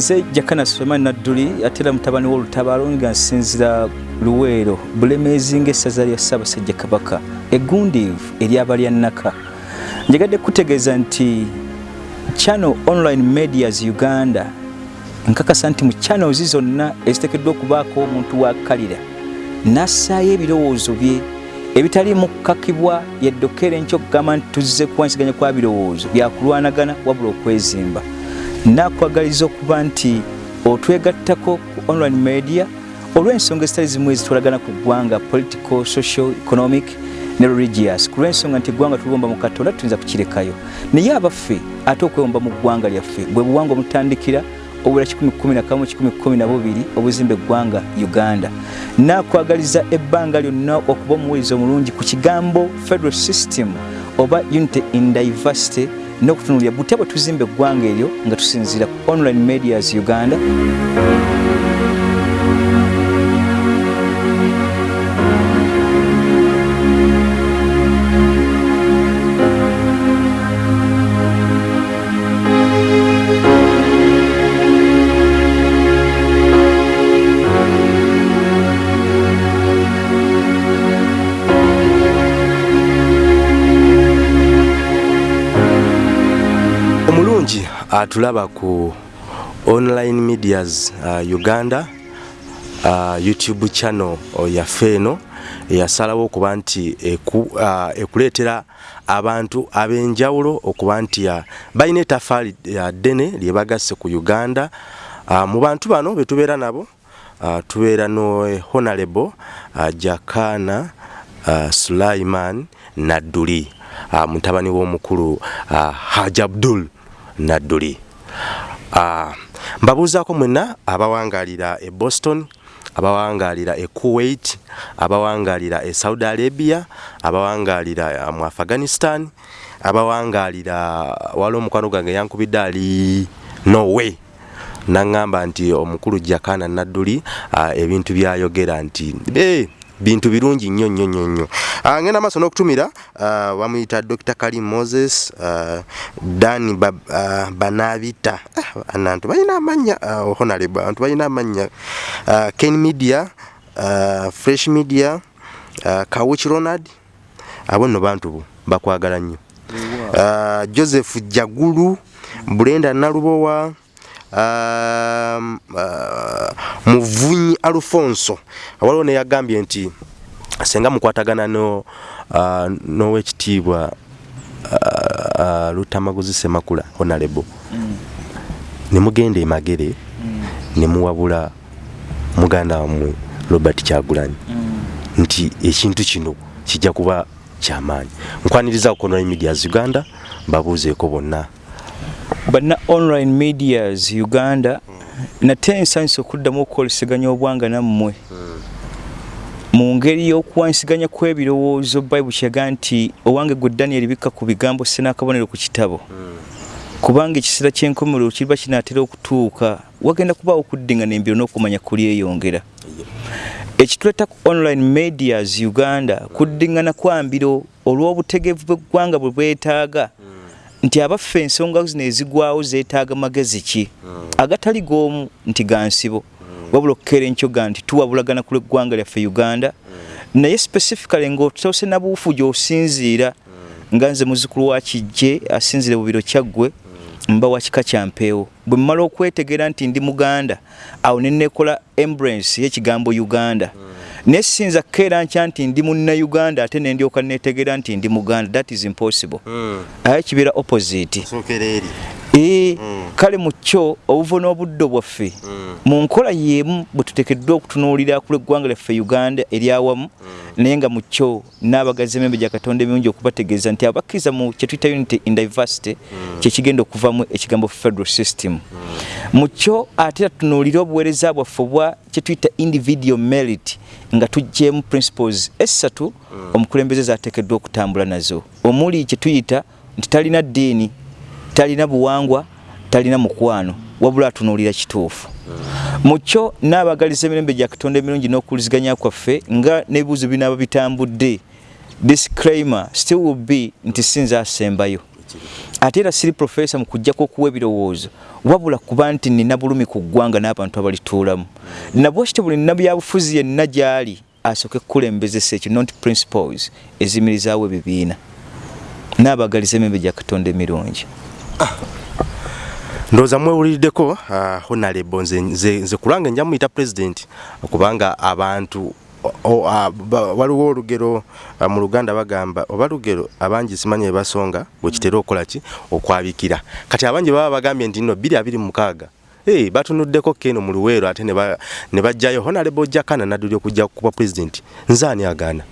nze jakana sulemani nadduli ate era mutabani w'olutabaalo nga nsinzira luweero bulemeezi ng'essaza lya ssaabasajja kabaka eggundiivu ery'abalya nnaka. Njagadde kutegeeza nti channel online medias uganda nkakasa nti mu channels zonna eziteekeddwa okubaako omuntu wakkalira n'assaayo ebirowoozo bye ebitaliimu kukakibwa yaddokeera enkyo okugamba nti tuzze kuwansiganya kwa birowoozo byakulwanagana wabula okwezimba nakwagaliza okuba nti otwegattako ku online media olw'ensonga ezitali zimu ezitwalagana ku ggwanga political social economic ne religious. Ku lw'ensonga nti eggwanga tuliwomba mu katonda tuyinza kukirekayo. Naye abaffe ate okwewomba mu ggwanga lyaffe bwe buwangwa omutandikira obula 111 obuzimba eggwanga uganda. Nakwagaliza ebbanga lyonna okuba omuwuliza omulungi ku kigambo federal system oba unity in diversity n'okutunulira butya bwe tuzimba eggwanga eryo nga tusinziira ku online medias uganda atulaba ku online medias uh, uganda uh, youtube channel yaffe eno eyasalawo okuba nti eku, uh, ekuleetera abantu ab'enjawulo okuba nti balina etafaali uh, ddene lyebagasse ku uganda. Uh, mu bantu bano betubeera nabo uh, tubeera no eh, honorable uh, jakana uh, sulaiman nadduli uh, mutabani w'omukulu uh, haj abdul nadduli. Uh, mbabuuzaako mwenna abawangalira e boston abawangalira e kuwait abawangalira e saudi arabia abawangalira uh, mu afghanistan abawangalira wali omukwano gwange yankubidde ali norway. Naŋŋamba nti omukulu jakana nadduli uh, ebintu byayogera nti hey, bintu birungi nnyo nnyo nnyo nnyo. Uh, ngenda maaso n'okutumira uh, bamuyita dr kalim moses dani ba, uh, banabita. Uh, nantu balina amanya honorable bantu balina amanya. Ken media fresh media kawich ronald abo nno bantu bakwagala nnyo. Joseph jagulu brenda nalubowa muvunyi alfonso waliwo neyagambye nti senga mukwatagana no uh, nowekitiibwa uh, uh, lutamaguzi semakula honorable mm. nemugenda emagere mm. nemuwabula muganda wamwe robert kyagulanyi mm. nti ekintu kino kijja kuba kyamaanyi nkwaniriza ku online medias uganda mbabuuzeeko bonna banna online medias uganda nate nsanyusa okuddamu okukoleseganya obwanga nammwe. Mu ngeri y'okuwansiganya kw'ebirowoozo bayibuli kyaga nti owange gwe daniel bikka ku bigambo ssenaakabonero ku kitabo. Kubanga ekiseera ky'enkomerero kiriba kinaatera okutuuka wagenda kubaawo okuddingana embiro n'okumanya kulyeyongera ekituleeta ku online medias uganda kuddingana kwa mbiro olw'obutegevu bw'eggwanga bwe bwetaaga nti abaffe ensonga zino ezigwawo zeetaaga magezi ki? Agatali g'omu nti ga nsibo. Wabula okukeera enkyoga nti tuwabulagana ku lw'eggwanga lyaffe uganda. Naye specifically ng'otose na buufu gy'osinziira nga nze muzukulu wa kijje asinzire mu biro kyaggwe mba wa kika kya mpeewo. Bwe mmala okwetegeera nti ndi muganda awo ne neekola embrace y'ekigambo uganda naye sinza kukeera nkya nti ndi munnauganda ate ne ndyoka neetegeera nti ndi muganda that is impossible. Aye kibeera opposite. Ee kale mu kyo obuvo n'obuddo bwaffe mu nkola y'emu bwe tuteekeddwa okutunuulira ku lw'eggwanga lyaffe uganda eryawamu naye nga mu kyo n'abagazi emembe gya katonda emirungi okubategeeza nti abakkiriza mu kye tuyita unity in diversity kyekigenda okuvamu ekigambo federal system. Mu kyo ate era tutunuulire obuweereza bwaffe obwa kye tuyita individual merit nga tuggyemu principles essatu omukulembeze zaateekeddwa okutambula nazo. Omuli kye tuyita nti talina ddiini talina buwangwa talina mukwano wabula atunuulira kituufu. Mu kyo n'abagaliza emirembe gya katonda emirungi n'okuwuliziganya kwaffe nga n'ebibuuzo binaaba bitambudde disclaimer still will be nti sinza asembayo. Ate era siri profesa mu kujjako okuwa ebirowoozo wabula kuba nti nina bulumi ku ggwanga n'abantu abalituulamu. Nabwekityo buli nnabyabufuzi yenna gy'ali asooke kukulembezesa ekyo not principles ezimirizaawo ebibiina. N'abagaliza emembe gya katonda emirungi ndowooza mwewuliddeko uh, honarebo nze, nze, nze kulanga nja muyita president kubanga abantu waliwo olugero mu luganda bagamba oba lugero abangi simanyi ebasonga bwekitera okukola ki? Okwabikira. Kati abangi baba bagambye nti nno 226 Hey, batunuddeko keno mu luweero ate ne bajjayo honarebo jakana nadduli okujja kuba president. Nzaani agaana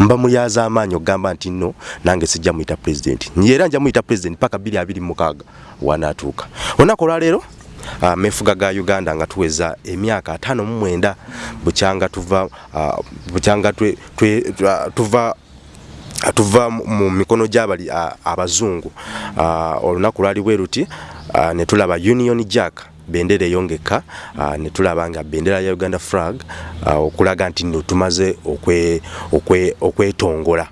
mba muyaza amaanyi okugamba nti no nange sijja muyita president. Era nja muyita president paka 226 wanaatuuka olunaku olwaleero uh, mefuga ga uganda nga tuweza emyaka ataano mu mwenda bukyanga tuva uh, bukyanga twe, twe, uh, tuva tuva mu mikono gy'abali uh, abazungu. Olunaku lwali bwe luti ne tulaba union jack bendera eyongeka uh, ne tulaba nga bendera ya uganda flag uh, okulaga nti nno tumaze okwetongola okwe, okwe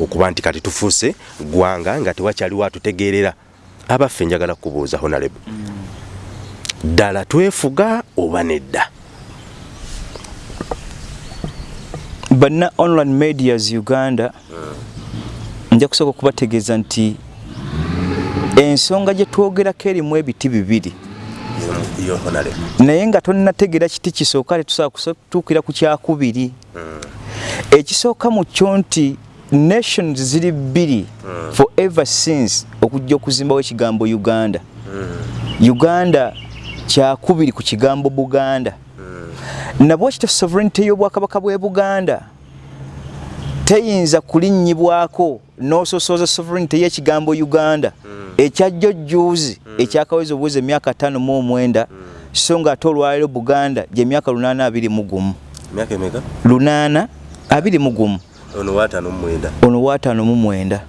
okuba nti kati tufuuse ggwanga nga tewakyaliwo atutegeerera abaffe njagala kubuuza honorable ddala twefuga oba nedda? Banna online medias uganda nja kusooka okubategeeza nti ensonga gye twogerako erimu ebiti bibiri naye nga tonnategeera kiti kisooka tetusobola kutuukira ku kyakubiri ekisooka mu kyo nti nations ziri bbiri forever since okujja okuzimbawo ekigambo uganda. Uganda kyakubiri ku kigambo buganda. Nabwe kito sovereignty y'obwakabaka bw'e buganda teyinza kulinnyibwako n'ososooza sovereignty y'ekigambo uganda. Ekyajjojjuuzi ekyakaweza obuwezi emyaka 5 mu omwenda so nga ate olwaliro buganda gy'emyaka 821 lunaana abiri mu gumu. Ono waataano mu mwenda. Ono waataano mu mwenda.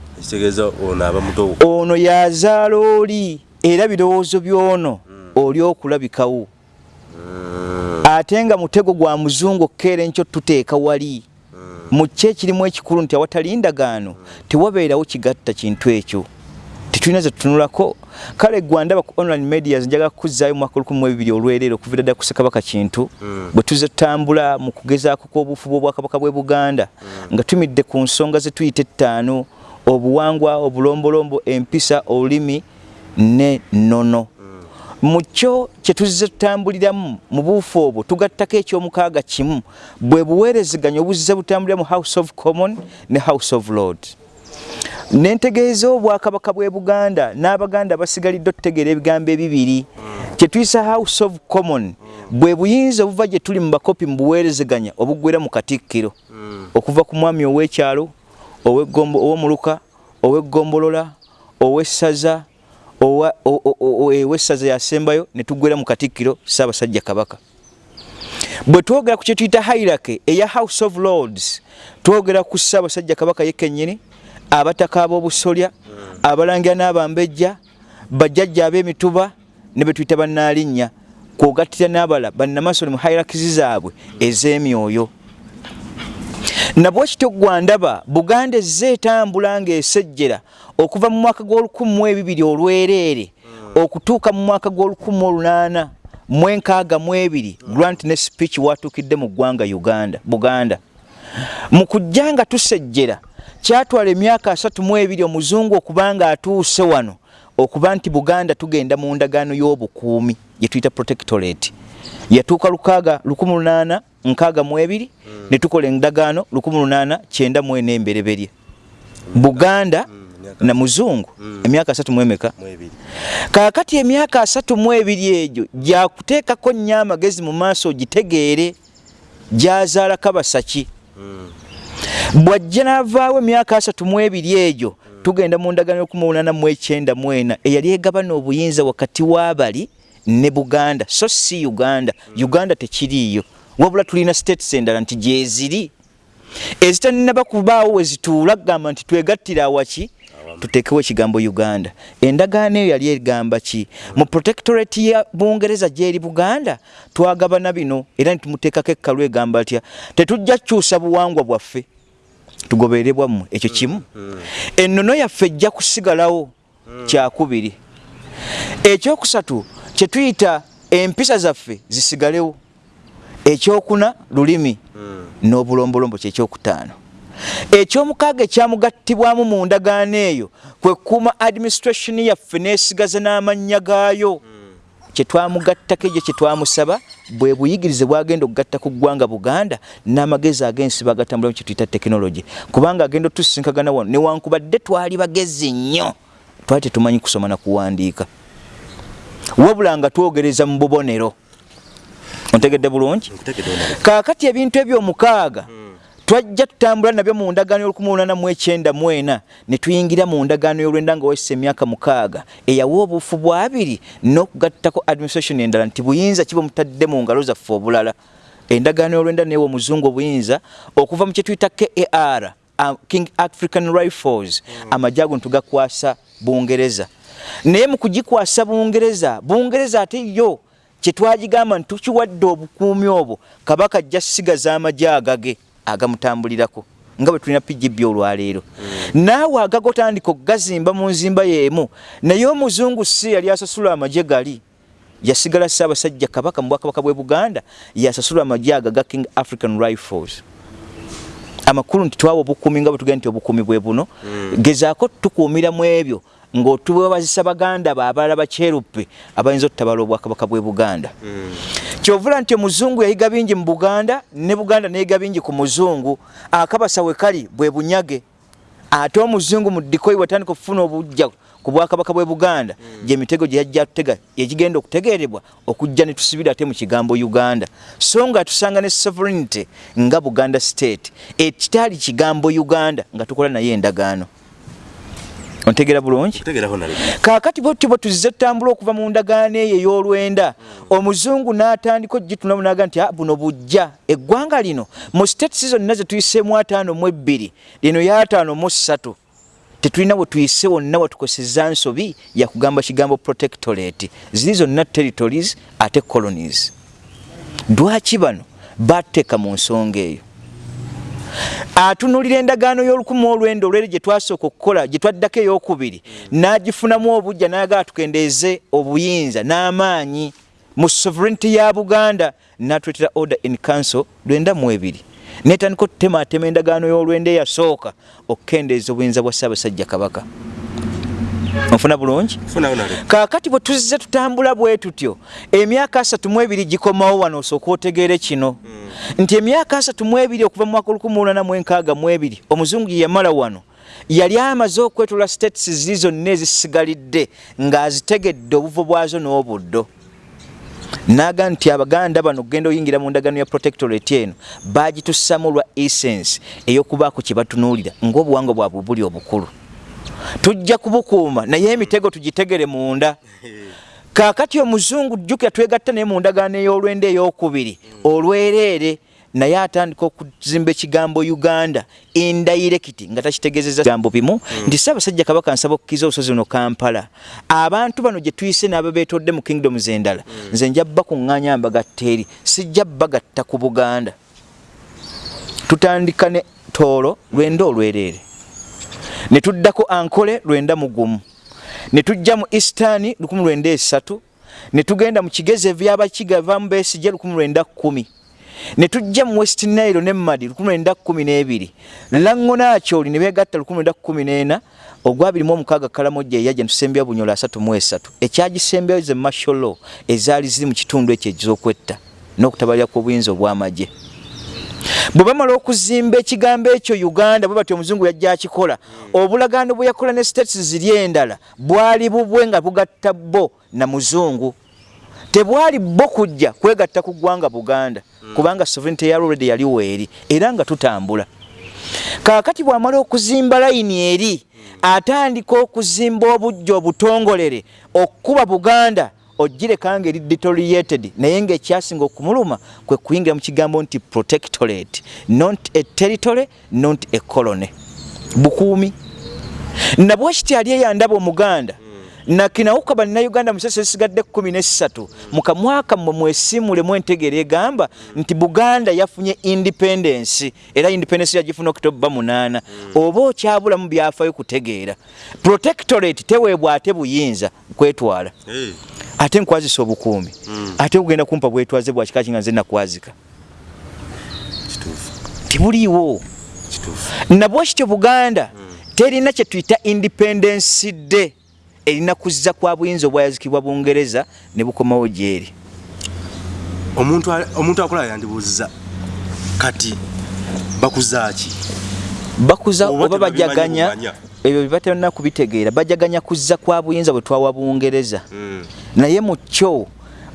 Ono yazaala oli era birowoozo by'ono oli okulabikawo. Ate nga mutego gwa muzungu okkeera enkyo tuteeka wali mu kyo ekirimu ekikulu nti awatali ndagaano tewabeerawo kigatta kintu ekyo. Tetulina ze tutunulako kale gwandaba ku online medias njaga kuzzaayo mu mwaka lukumi ebibiri olwereero okuviira ddala ku ssekabaka kintu bwe tuze tutambula mu kugezaako kw'obufuba obwakabaka bw'e buganda. Nga tumidde ku nsonga ze tuyita ettaano obuwangwa obulombolombo empisa olulimi ne nnono mu kyo kye tuzze tutambuliramu mu buufu obwo tugattako ekyomukaaga kimu. Bwe buweerezeganya obuzze butambulira mu house of common ne house of lord nentegeeza obwakabaka bw'e buganda n'abaganda basigalidde otutegeera ebigambo ebibiri. Kyetuyisa house of common bwe buyinza obuva gye tuli mu bakopi mu buweerezeganya obuggwera mu katikkiro. Okuva ku mwami ow'ekyalo ow'omuluka ow'eggombolola ow'essaza ow'essaza yasembayo ne tuggwera mu katikkiro ssaabasajja kabaka. Bwe twogera ku kyetuyita hairake eya house of lords twogera ku ssaabasajja kabaka yekennyini abataka ab'obusolya abalangira n'abambejja bajjajja ab'emituba ne betuyita bannaalinnya kwogattira n'abala bannamasole mu hairakizi zaabwe ez'emyoyo nabwe kityo gwandaba buganda ezze etambula ng'esejjera okuva mu mwaka gw'olukumi mu ebibiri olwereere okutuuka mu mwaka gw'olukumi olunaana mu enkaaga mu ebiri grant ne speech watuukidde mu ggwanga uganda buganda. Mu kujja nga tusejjera kyatwala emyaka asatu mu ebiri omuzungu okuba nga atuuse wano okuba nti buganda tugenda mu ndagaano y'obukuumi gye tuyita protectorate yatuuka lukaaga lukumi lunaana nkaaga mu ebiri mm. ne tukola endagaano lukumi lunaana kyenda mu ena embereberye buganda mm. na muzungu mm. emyaka asatu mu emeka kaakati emyaka asatu mu ebiri egyo gyakuteekako nnyo amagezi mu maaso ogitegeere gyazaala kabasaki mm. bwajja n'avaawo emyaka asatu mu ebiri egyo mm. tugenda mu ndagaano lukumi lunaana mu ekyenda mu ena eyali egabana obuyinza wakati w'abali ne buganda. So si uganda. Uganda tekiriiyo. Wabula tulina states endala nti gyeziri ezitaninaba kubaawo wezituula kugamba nti twegattira awaki tuteekewo ekigambo uganda. Endagaano eyo yali egamba ki? Mu protectorate ya bungereza gyeri buganda twagabana bino era nitumuteekako ekkalu egamba tya tetujja kukyusa buwangwa bwaffe. Tugoberebwa mmwe ekyo kimu. Ennono yaffe ejja kusigalawo kyakubiri. Ekyokusatu kyetuyita empisa zaffe zisigalewo. Ekyokuna lulimi n'obulombolombo kyekyokutaano ekyomukaaga ekyamugattibwamu mu ndagaano eyo kwe kukuuma administration yaffe neesigaza n'amannya gaayo. Kyetwamugattako ekyo kyetwamusaba bwe buyigirize bwagenda okugatta ku ggwanga buganda n'amagezi ag'ensi bagatambulamu kyetuyita tekinologi kubanga agenda otusinkagana wano newankubadde twali bagezi nnyo. Twali tetumanyi kusoma na kuwandiika wabula nga twogereza mu bubonero. Ontegedde bulungi? Kaakati ebintu ebyomukaaga twajja tutambula nabyo mu ndagaano y'ol1894 ne tuyingira mu ndagaano y'olwenda nga wayisa emyaka mukaaga. Eyawa obuufu bwabiri n'okugattako administration endala nti buyinza kiba mutadde mu ngalo zaffe obulala. Endagaano y'olwenda neewa omuzungu obuyinza okuva mu kyetuyita kar uh, king african rifles. Amajje ago ntugakwasa bungereza naye mu kugikwasa bungereza bungereza ate yo kyetwagigamba nti tukiwadde obukuumi obwo kabaka ajja sigaza amagye agage agamutambulirako nga bwe tulina pgb olwaleero. Naawe agaga otandika okugazimba mu nzimba y'emu naye omuzungu si yali asasula amagye gali yasigala ssaabasajja kabaka mu bwakabaka bwe buganda yasasula amagye aga ga king african rifles. Amakulu nti twawa obukuumi nga bwe tugenda nti obukuumi bwe buno. Gezaako tukuumira mu ebyo ng'otubazisa baganda be abalala bakyeruppe abayinza otutabala obwakabaka bwe buganda. Kyovula nti omuzungu yayiga bingi mu buganda ne buganda neyiga bingi ku muzungu akabasa we kali bwe bunyage. Ate omuzungu mu dikoyi watandika okufuna obujja ku bwakabaka bwe buganda gyemitego gye yajja atutega ekigenda okutegeerebwa okujja ne tusibira ate mu kigambo uganda. So nga tusanga ne sovereignty nga buganda state ekitaali kigambo uganda nga tukola naye endagaano ontegera bulungi? Kaakati bwe tuba tuzize tutambula okuva mu ndagaano eyo ey'olwenda. Omuzungu n'atandika ogitunamu naga nti buno bujja. Eggwanga lino mu states zonna ze tuyiseemu ataano mu ebbiri lino yataano mu ssatu tetulina bwe tuyise wonna watukozeseza nsobi yakugamba kigambo protectorate. Ziri zonna territories ate colonies. Lwaki bano bateeka mu nsonga eyo atunulira endagaano y'olukumi olwenda olwere gye twasooka okukola gye twaddako eyokubiri n'agifunamu obujja n'agaa tukendeeze obuyinza n'amaanyi mu sovereignty ya buganda n'atuletera order in council lwenda mu ebiri. Netandika otutematema endagaano y'olwenda eyasooka okukendeeza obuyinza bwa ssaabasajja kabaka onfuna bulungi? Kaakati bwe tuzze tutambula bwe tutyo emyaka asatu mu ebiri gikomawo wano osooka otegeere kino. Nti emyaka asatu mu ebiri okuva mu mwaka olukumi olwana mu enkaaga mu ebiri omuzungu ye yamala wano yali amaze okwetula states ziri zonna ezisigalidde ng'azitegedde obuvo bwazo n'obuddo. Naga nti abaganda bano okugenda oyingira mu ndagano ya protectorate eno bagitussamu lwa essence ey'okubaako kye batunuulira ng'obuwangwa bwabwe buli obukulu tujja kubukuuma naye emitego tugitegere munda. Kaakati omuzungu jjukira twegatta naye mu ndagaano ey'olwenda ey'okubiri olwereere naye atandika okuzimba ekigambo uganda indirecti nga takitegeezeza bigambo bimu. Nti ssaabasajja kabaka nsaba okukkiriza olusozi luno kampala. Abantu bano gye tuyise n'abo beetodde mu kingdoms endala nze nja bakuŋŋaanya mbagatta eri sijja bagatta ku buganda. Tutandika ne toolo lwenda olwereere ne tuddako ankole lwenda mu gumu. Ne tujja mu eastani lukumi lwenda esatu. Ne tugenda mu kigezi ebyabakiga vamu beesije lukumi lwenda kkumi ne tujja mu west nile ne madi lukumi lwenda kkumi n'ebiri langonakyoli ne beegatta lukumi lwenda kkumi n'ena ogwabirimu omukaaga kalamojja eyajja netusembya bunyola asatu mu esatu. Ekyagisembyayo ze masholo ezaali ziri mu kitundu ekyo ez'okwetta n'okutabalira kw'obuyinza obw'amagye bwe bamala okuzimba ekigambo ekyo uganda bwe batyo omuzungu yajja akikola. Obulagaano bwe yakola ne states ziri endala bwali bubwe nga bugatta bo na muzungu. Tebwali bo kujja kwegatta ku ggwanga buganda kubanga sovereignty ya already yaliwo eri era nga tutambula. Kaakati bw'amala okuzimba layini eri atandika okuzimba obujja obutongolere okkuba buganda ogireka nga eri deteriorated naye ngaekyasinga okumuluma kwe kuyingira mu kigambo nti protectorate not a territory not a colony. Bukuumi. Nabwe kiti ali eyandaba omuganda? Nakinawuka bannayuganda musese esigadde 13 mu kamwaka mmwe mwesimule mwentegeera egamba nti buganda yafunye independence era independence yagifuna oktoba 8 oba okyabulamu byafaayo kutegeera. Protectorate teweebwa ate buyinza kwetwala ate nkwazisa obukuumi ate kugenda kumpa bwetwaze bwa kika kinga nze nakwazika. Tebuliiwo kituufu. Nabwe kityo buganda terina kye tuyita independence day erina kuzza kwa buyinza obwayazikibwa bungereza ne bukomawo gyeri. Omuntu akola yandibuuziza kati bakuzaaki bakuza Oba bajaganya. Ebyo byebatalina kubitegeera. Bajaganya kuzza kwa buyinza bwe twawa bungereza. Naye mu kyo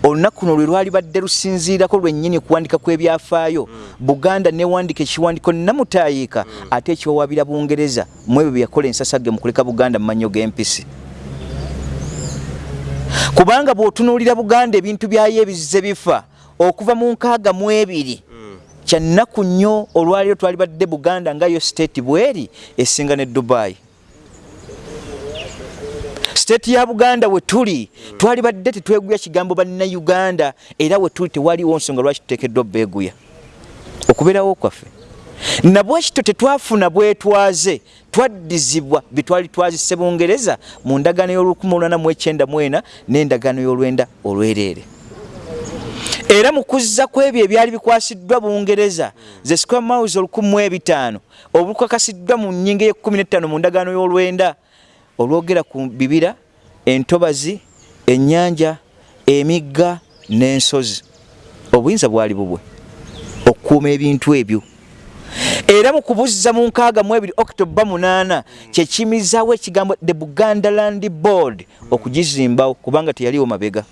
olunaku luno lwe lwali badde lusinziirako lwennyini kuwandika kw'ebyafaayo. Buganda newandika ekiwandiko namutayiika ate ekiwawabira bungereza. Mu ebyo bye yakola ensasage mu kuleka buganda mu mannyo g'empisi. Kubanga bw'otunuulira buganda ebintu byayo ebizize bifa okuva mu nkaaga mu ebiri kyannaku nnyo olwaliro twali badde buganda nga yo state bweri esinga ne dubai state ya buganda we tuli twali badde tetweguya kigambo bannayuganda era we tuli tewaliwo nsonga lwaki tuteekeddwa beeguya okubeerawo kwaffe. Nabwekito tetwafuna bwetwaze twaddizibwa byetwali twazise bungereza mu ndagaano y'ol1994 n'endagaano y'olwenda olwereere. Era mu kuzza ku ebyo ebyali bikwasiddwa bungereza ze square miles 1500 obukakasiddwa mu nnyingo ye15 mu ndagaano y'olwenda olwogera ku bibira entobazi ennyanja emigga n'ensozi. Obuyinza bwali bubwe okukuuma ebintu ebyo. Era mu kubuzza mu nkaaga mu ebiri octoba 8 kyekimizaawo ekigambo the buganda land board okugizimbawo kubanga teyaliwo mabega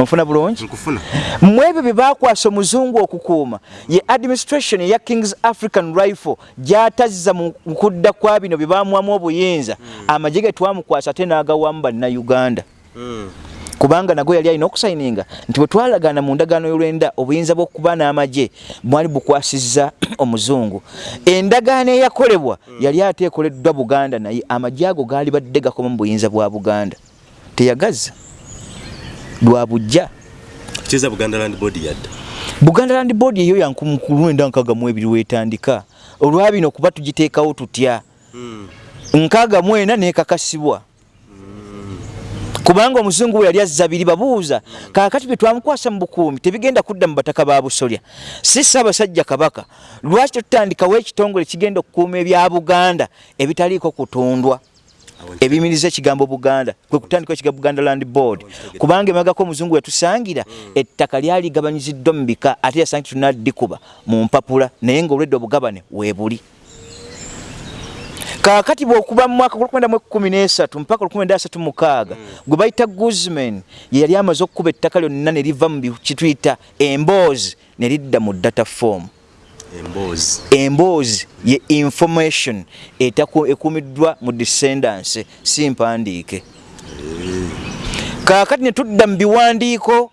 onfuna bulungi? Nkufuna mu ebyo bye bakwasa omuzungu okukuuma ye administration eya kings african rifle gyatazza mu kudda kwa bino bye bamuwamu obuyinza. Amagye ge twamukwasa ate n'agawamu bannayuganda. Kubanga nago yali alina okusayininga nti bwe twalagaana mu ndagaano y'olwenda obuyinza bw'okuba n'amagye mwali bukwasizza omuzungu. Endagaano eyakolebwa yali ate ekoleddwa buganda naye amagye ago gaali badde gakoma mu buyinza bwa buganda. Teyagazza lwa bujja. Kiza buganda land board yadda buganda land board eyo yankulwenda nkaaga mu ebiri wetandika. Olwabino kuba tugiteekawo tutya? Nkaaga mu ena nekakasibwa. Kubanga omuzungu we yali azza biri babuuza kaakati bye twamukwasa mu bukuumi tebigenda kudda mu bataka ba busolya. Si ssaabasajja kabaka lwaki tetutandikawo ekitongole kigenda okukuuma ebya buganda ebitaliiko kutundwa ebimiriza ekigambo buganda kwe kutandikawo ekigambo buganda land board. Kubanga emagako omuzungu wetusangira ettaka lyali gabanyiziddwa mu bika ate yasangi tunaddikuba mu mpapula naye ngaolwedde obugabane weebuli kaakati bwokuba mu mwaka 1913 mpaka 1936 gwe bayita guzman ye yali amaze okukuba ettaka lyonna ne liva mu kituyita emboozi ne lidda mu data form emboozi emboozi ye information ekuumiddwa mu descendants. Si mpandiike kaakati ne tudda mu biwandiiko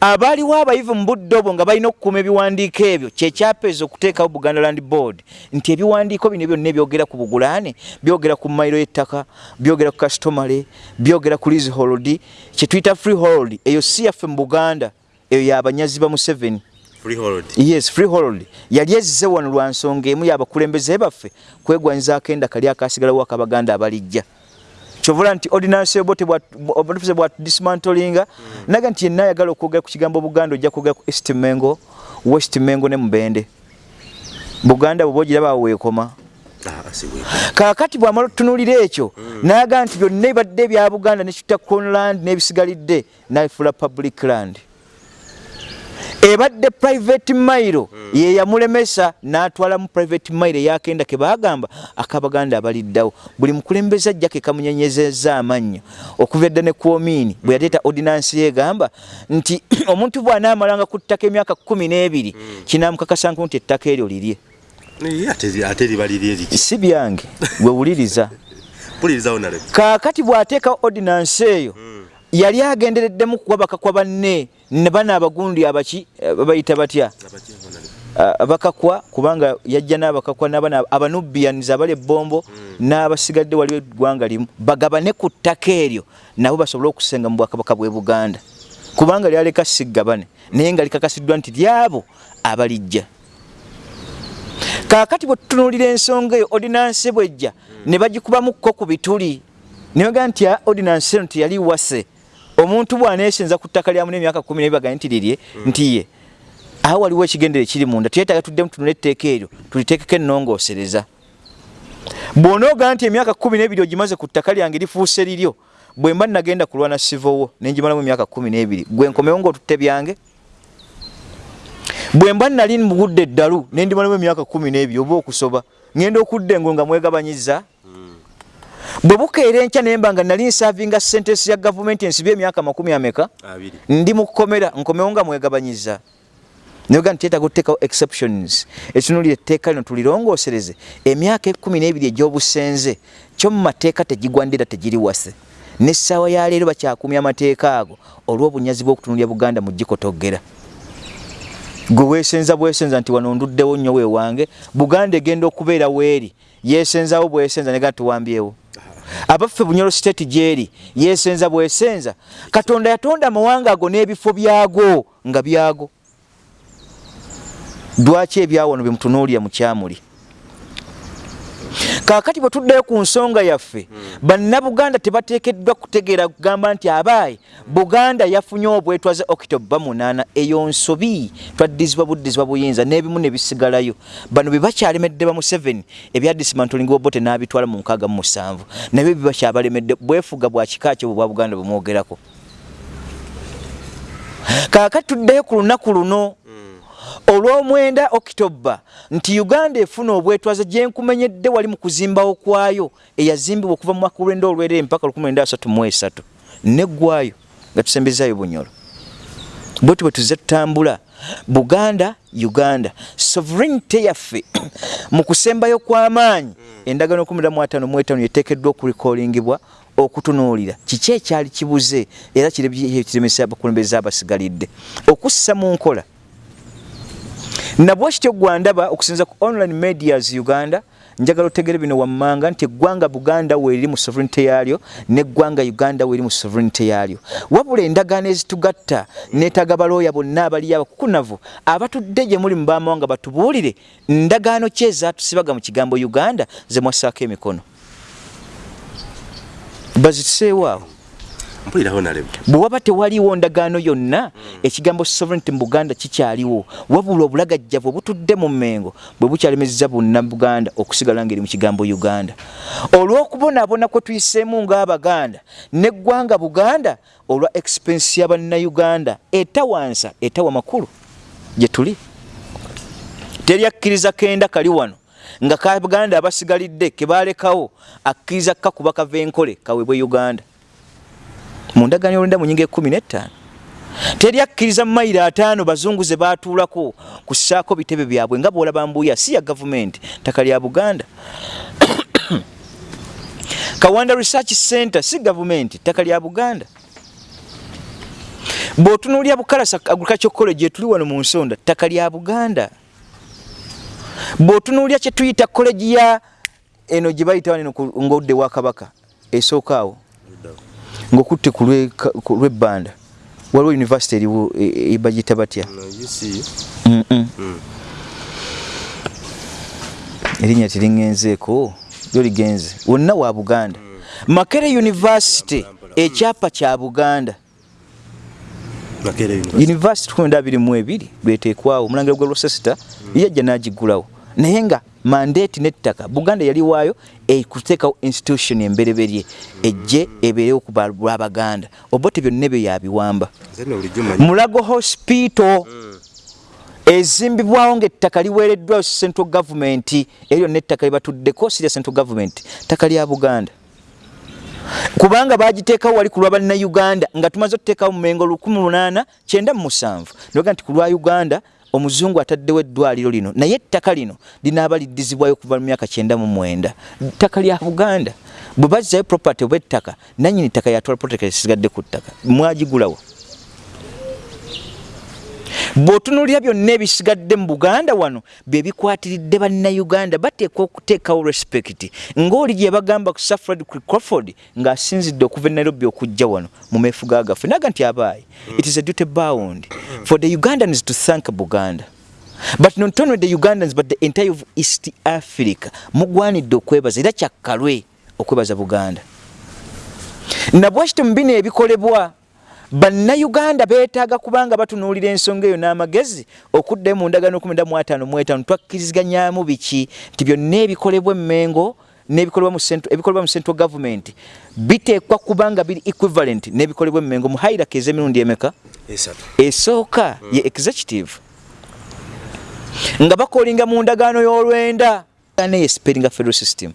abaaliwo abayivu mu budde obwo nga balina okukuuma ebiwandiiko ebyo kyekyapeeza okuteekawo buganda land board nti ebiwandiiko bino byonna ebyogera ku bugulaane byogera ku mayiro y'ettaka byogera ku kastomale byogera ku leasehold kyetuyita freehold eyo si yaffe mu buganda eyo yabanyazi ba museveni yes freehold. Yali ezze wano lwa nsonga emu y'abakulembeze baffe kwegwanyizaako endaka lyakasigalawo akabaganda abalijja. Kyovula nti ordinance yobo obufuze bwa dismantlinga naga nti yenna ayagala okwogera ku kigambo buganda ojja kwogera ku east mengo west mengo ne mubende. Buganda bwoba ogiraba awo weekoma. Ah, asiwe. kaakati bwamala otutunuulira ekyo naga nti byonna ebibadde ebya buganda nekita crownland n'ebisigalidde naifula public land ebadde private mailo ye yamulemesa n'atwala mu private mailo eyakenda ke bagamba akabaganda abaliddawo. Buli mukulembeze ajja ke kamunyenyezezza amannyo. Okuva edda ne kwomiini bwe yateeta ordinansi yegamba nti omuntu bw'anaamalanga ku ttaka emyaka kumi n'ebiri kinaamukakasanku nti ettaka eryo lirye. Ate ate liba liri eriki si byange wewuliriza pulirizawo nale kaakati bw'ateeka ordinansi eyo yali agendereddemu kuwabaka kwa banne ne bano abagundi abaki eh, babayita batya? Abakakwa kubanga yajja n'abakakwa n'abana abanubians abali ebbombo n'abasigadde waliwo eggwanga limu. Bagabane ku ttaka eryo nabo basobole okusenga mu bwakabaka bw'e buganda. Kubanga lyaleka siggabane naye nga likakasiddwa nti lyabo abalijja. Kaakati bwe tutunuulira ensonga eyo ordinansi bwejja ne bagikubamukko ku bituli. Nebaga nti ordinansi eno teyali wase omuntu bw'aneesenza ku ttaka lyamu n'emyaka kumi nebibagane nti lirye nti ye. Awo waliwo ekigendero ekiri munda tuyetaga tuddemu tunula etteeka eryo tuliteekeko ennongoosereza. Bw'onooga nti emyaka kumi n'ebiri ogimaze ku ttaka lyange lifuuse liryo bwe mba nagenda kulwana sivowo nenjimalamu emyaka kumi n'ebiri. Gwe nkomewo ngaotutte byange? Bwe mba nali mu budde eddalu nendimalamu emyaka kumi n'ebiri oba okusoba ŋenda okudda engo nga mwegabanyiza bwe bukeera enkya naye mba nga nali nsaavinga sentensi ya gavumenti ensibye emyaka makumi ameka ndi mu kukomera nkomewo nga mwegabanyiza. Nayoga nti yetaga okuteekawo exceptions. Ekinulira etteeka lino tulirongoosereze emyaka ekumi n'ebiri egy'obusenze kyo mu mateeka tegigwandira tegiri wase. Nessaawa ya leero bakyakumya amateeka ago olw'obunyazi bw'okutunulya buganda mu gikotogera gwe weesenza bwesenza nti wano nduddewo nnyo weewange buganda egenda okubeera weeri yeesenzawo bwesenza nega tuwambyewo abaffe bunyolo state gyeri yeesenza bwesenza. Katonda yatonda amawanga ago n'ebifo byago nga byago lwaki ebyawano byemutunuulira mukyamuli kaakati bwe tuddayo ku nsonga yaffe bannabuganda tebateekeddwa kutegeera kugamba nti abaayi buganda yafunye obwetwaze okitoba munaana eyo nsobi twaddizibwa buddizibwa buyinza n'ebimu ne bisigalayo. Bano bye bakyalemedde ba museveni ebya dismantling obote n'abitwala mu nkaaga mu musanvu nabyo bye bakyabalemedde bwefuga bwa kika kyo bwa buganda bwe mwogerako. Kaakati tuddayo ku lunaku luno olw'omwenda okitoba nti uganda efuna obwetwaze gyenkumenyedde wali mu kuzimbawo kwayo eyazimbibwa okuva mu mwaka olwenda olwerere mpaka 1933 neggwayo nga tusembezaayo bunyolo bwe tuzze tutambula buganda uganda sovereignty yaffe mu kusembayo kw'amaanyi. Endagano 15 yeteekeddwa okulikolingibwa okutunuulira. Kiki ekyali kibuze era kiremesa abakulembeze abasigalidde? Okussa mu nkola nabwe kityo gwandaba okusinza ku online medias uganda njagala otegere bino wammanga nti eggwanga buganda weeriri mu sovereignty yaalyo neggwanga uganda weeri mu sovereignty yaalyo. Wabula endagaano ezitugatta neetaga balooya bonna abaliyo abakukunavu abatudde gye muli mu bamawanga batubuulire ndagaano ki ezatusibaga mu kigambo uganda ze mwassaako emikono? Bazituseewo awo bwe waba tewaliwo ndagaano yonna ekigambo sovereignty mu buganda kikyaliwo. Wabula obulagajjavu obutudde mu mmengo bwe bukyalemezza bonna buganda okusigala ngeri mu kigambo uganda. Olw'okubonaabona kwe tuyiseemu ng'abaganda neggwanga buganda olwa expensi y'abannayuganda etawansa etawa makulu gye tuli. Teryakkiriza kenda kali wano nga kabuganda abasigalidde kebalekawo akkiriza kakuba kava enkole kaweebwe uganda mu ndagaano olwenda mu nyinga ekumi n'ettaano teri akkiriza mu mayiro ataano bazungu ze baatuulako kussaako bitebe byabwe nga bwolaba mbuya si ya gavumenti ttaka lya buganda. Kawanda research center si gavumenti ttaka lya buganda. Bw'otunuulya bukalasa agriculture college etuli wano mu nsonda ttaka lya buganda. Bw'otunuulya kye tuyita college ya eno gye bayita waneno ng'odde wa kabaka esooka awo ng'okutte ku lw'ebbanda waliwo univesity eriwo ebagiyita batya? Erinnya teringenzeeko lyo ligenze. Wonna wa buganda. Makere university ekyapa kya buganda. University. Kumenda abiri mu ebiri lweteekwawo omulangira gwa losesita yajja n'agigulawo. Naye nga mandate n'ettaka. Buganda yali waayo kuteekawo institution embereberye ejje ebeerewo ku lwabaganda obote byonna ebyo yabiwamba mulago hospital ezimbibwawo ngaettaka liweereddwayo central government eryo n'ettaka libatuddeko sirya central government ttaka lya buganda. Kubanga bagiteekawo wali ku lwa bannayuganda nga tumaze okuteekawo mu mengo 1897 noga nti ku lwa uganda omuzungu ataddewo eddwaliro lino naye ettaka lino linaaba liddizibwayo okuva mu myaka 99 ttaka lya buganda bwe bazzayo property oba ettaka nanyini ttaka yatwala protect esigadde ku ttaka mwagigulawo bw'otunuulira byonna ebisigadde mu buganda wano bye bikwatiridde bannayuganda bateekwa okuteekawo respect ng'oli gye bagamba ku safred crawford ng'asinzidde okuva e nairobi okujja wano mu meefuga gaffe naga nti abaayi. It is a duty bound for the ugandans to thank buganda. But not only the ugandans but the entire of east africa. Mugwanidde okwebaza era kyakkalwe okwebaza buganda. Nabwekityo mu bino ebikolebwa bannayuganda beetaaga kubanga batunuulira ensonga eyo n'amagezi okuddayo mu ndagaano 15 twakkirizganyamu biki? Nti byonna ebikolebwa emmengo ebikolebwa mu central government biteekwa kubanga biri equivalent n'ebikolebwa emmengo mu hairak ez'emirundi emeka? Esooka ye executive. Nga bakolinga mu ndagaano y'olwenda. Neye spelling federal system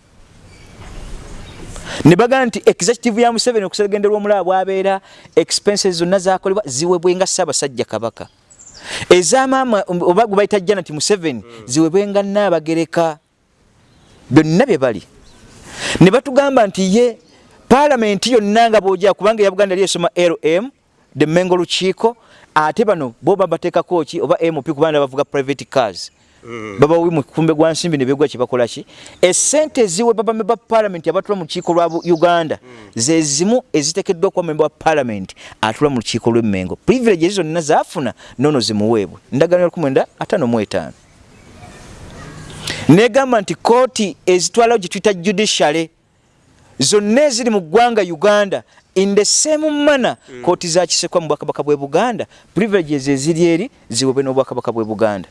ne bagamba nti executive ya museveni okusegenderwa omulaba bwabeera expenses zonna zakolebwa ziwebwenga ssaabasajja kabaka. Ezamaama oba gwe bayita janati museveni ziwebwenga naabagereka byonna bye bali. Ne batugamba nti ye paalamenti yonna nga bwojaa kubanga eya buganda yali esoma lm the mengo lukiiko ate bano bo babateekako ki oba mp kubanga bavuga private cars. Baba wi mukumbe gwa nsimbi ne begwa kibakola ki esente ziwe baba member parliament abatula mu kiiko lwa Uganda mm. ze zimu ezitekeddwa kwa member parliament atula kiiko lwe Mengo privilege hizo nina zafuna nono zimuwebwe ndagano kumwenda atano mu etano negamba nti kooti ezitwala gitwita judiciary zonna eziri mu ggwanga uganda in the same manner mm. kooti zakisekwa mu bwakabaka bwe buganda privileges eziri eri ziwebwe n'obwakabaka bwe buganda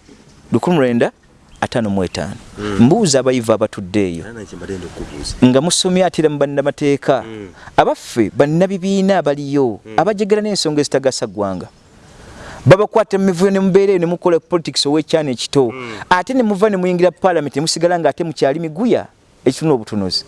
lukumi lwenda ataano mu etaano. Mm. mbuuza abayivu abatudde eyo nga musomye atira mu bannamateeka mm. abaffe bannabibiina abaliyo mm. abajegera n'ensonga ezitagasa ggwanga. Babakwata mumivuyo ne mubeera eyo ne mukola politics ow'ekyana ekito. Ate ne muva ne muyingira palamenti ne musigala ng'ate mukyali miguya ekituna obutunuzi.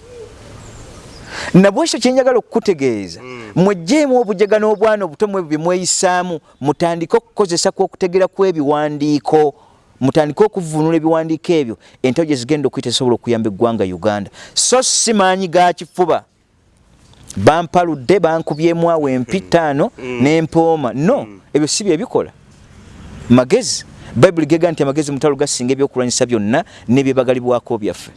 Nabwekyo kyenjagala okukutegeeza mwejjeemu obujega n'obwana obuto ebyo bye mweyisaamu mutandike okukozesa kw'okutegera kw'ebiwandiiko mutandike okuvunula ebiwandiiko ebyo. Entao gye zigenda okuyita zisobola okuyamba eggwanga uganda. So si maanyi ga kifuba. Bampaludde bankubyemu awo empitaano mm. n'empooma. No mm. ebyo si byebikola magezi. Bayibuli gega nti amagezi mutalo gasinga ebyokulwanyisa byonna n'ebyebagalibwako byaffe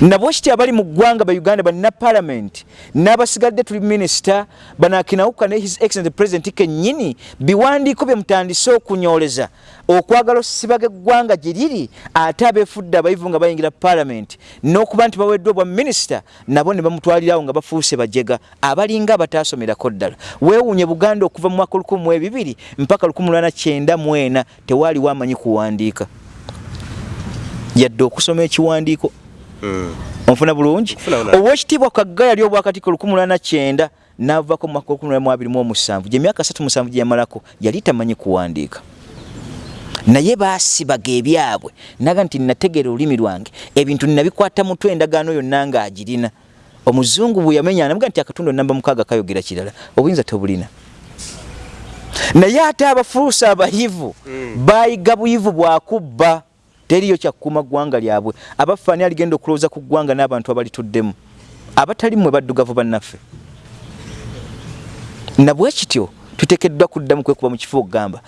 nabwekiti abali mu ggwanga ba uganda balina parliament n'abasigadde tuli minisita banakinawuka ne his excellent president kennyini biwandiiko bye mutandise okunyoleza. Okwagala osibaga eggwanga gye riri ate abeefudde abayivu nga bayingira parliament n'okuba nti baweddwa bwa minisita nabo ne bamutwalirawo nga bafuuse bajega. Abalinga abataasomerako ddala. Weewuunye buganda okuva mu mwaka 12 mpaka 1994 tewaaliwo amanyi kuwandiika. Yadde okusoma ekiwandiiko. Onfuna bulungi? Owekitiibwa kagga yali obwakatiko 19 navako mu mwaka 2027 gyemyaka 37 gyeyamalako yali tamanyi kuwandiika. Naye baasibaga ebyabwe naga nti nategeera olulimi lwange ebintu ninabikwata mutwe endagaano yonna ngaagirina omuzungu bwe yamenya namuga nti akatundu namba mukaaga kayogera kirala obuyinza tobulina. Naye ate abafuusa abayivu mm. bayiga buyivu bwakubba teriyo kyakuuma ggwanga lyabwe. Abafaani aligenda okulowooza ku ggwanga n'abantu abalituddemu abatali mmwe baddugavu bannaffe. Nabwe kityo tuteekeddwa kuddamu kwekuba mu kifo okugamba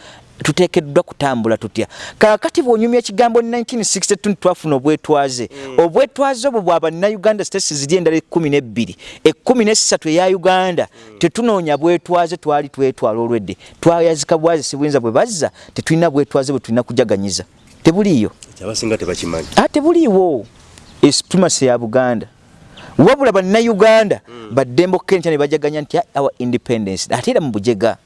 tuteekeddwa kutambula tutya. Kaakati bw'onyumya ekigambo 1962 twafuna obwetwaze. Mm. obwetwaze obwo bwa bannayuganda states ziri endala ekkumi n'ebbiri. Ekkumi n'essatu eya uganda. Mm. tetunoonya bwetwaze twali twetwala olwedde. Twayazika bwaze sibuyinza bwe bazza tetulina bwetwaze bwe tulina kujaganyiza tebuliyo abasinga tebakimanyi. Ate buliiwo esupremacy ya buganda. Wabula bannayuganda mm. baddembe okukenta ne bajaganya nti our independence. Ate era mu bujega.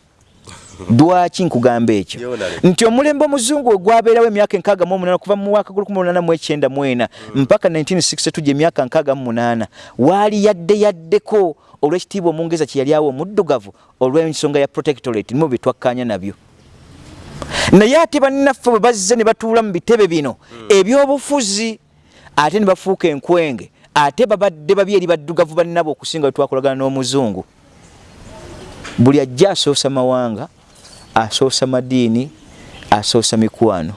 Lwaki nkugamba ekyo? Nti omulembe omuzungu ogwabeerawo emyaka enkaaga mu omunaana kuva mu mwaka gulukumunana mu ekyenda mu ena mm. mpaka 1962 gye emyaka nkaaga mu munaana waali yadde yaddeko olw'ekitiibwa omungereza kye yali awo omuddugavu olw'ensonga ya protectorate nimu bye twakkanya nabyo naye ate bannaffe bwe bazze ne batuula mu bitebe bino mm. ebyobufuzi ate ne bafuuka enkwenge ate babadde babi eri baddugavu bannabo okusinga wetwakolagana n'omuzungu. Buli ajja asoosa mawanga asoosa madiini asoosa mikwano